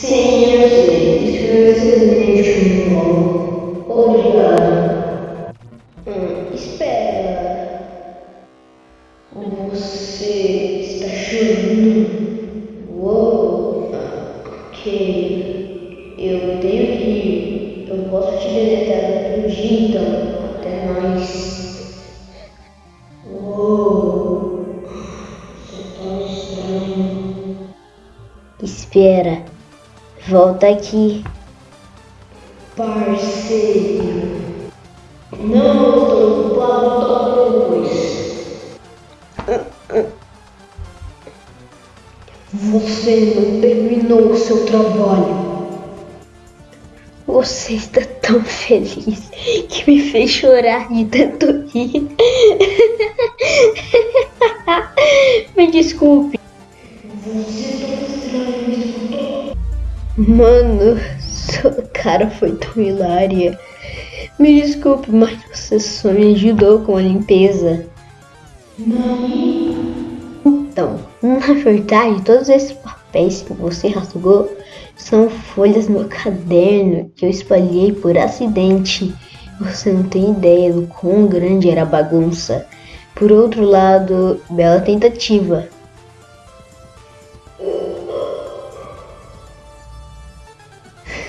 Sim, eu sei. Escreveu de novo. Obrigado. Hum, espera. Você está chorando? Uou. Ok. Eu tenho que ir. Eu posso te deletar outro dia então. Até mais. Uou. Você é tão estranho. Espera. Volta aqui. Parceiro. Não estou toda depois. Você não terminou o seu trabalho. Você está tão feliz que me fez chorar de tanto rir. me desculpe. Mano, sua cara foi tão hilária. Me desculpe, mas você só me ajudou com a limpeza. Nani? Então, na verdade, todos esses papéis que você rasgou são folhas meu caderno que eu espalhei por acidente. Você não tem ideia do quão grande era a bagunça. Por outro lado, bela tentativa.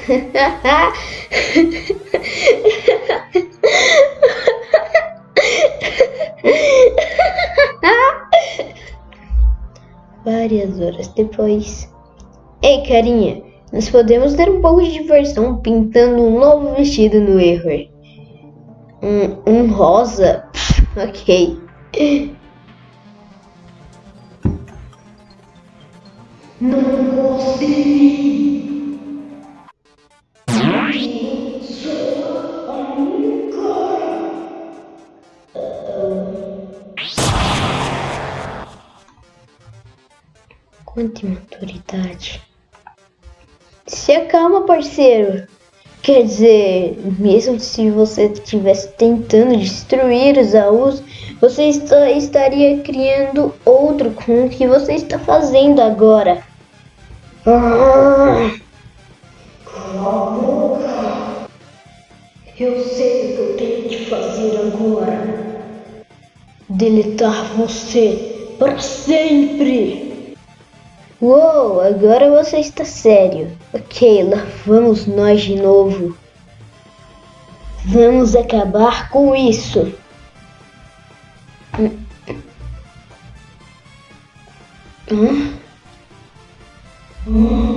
Várias horas depois. Ei, carinha, nós podemos ter um pouco de diversão pintando um novo vestido no erro. Um, um rosa? ok. Não gosto Quanta imaturidade. Se acalma, parceiro. Quer dizer, mesmo se você estivesse tentando destruir os AUs, você está- estaria criando outro com o que você está fazendo agora. Ah, Eu sei o que eu tenho que fazer agora. Deletar você para sempre. Uou, agora você está sério. Ok, lá vamos nós de novo. Vamos acabar com isso. Hum. Hum?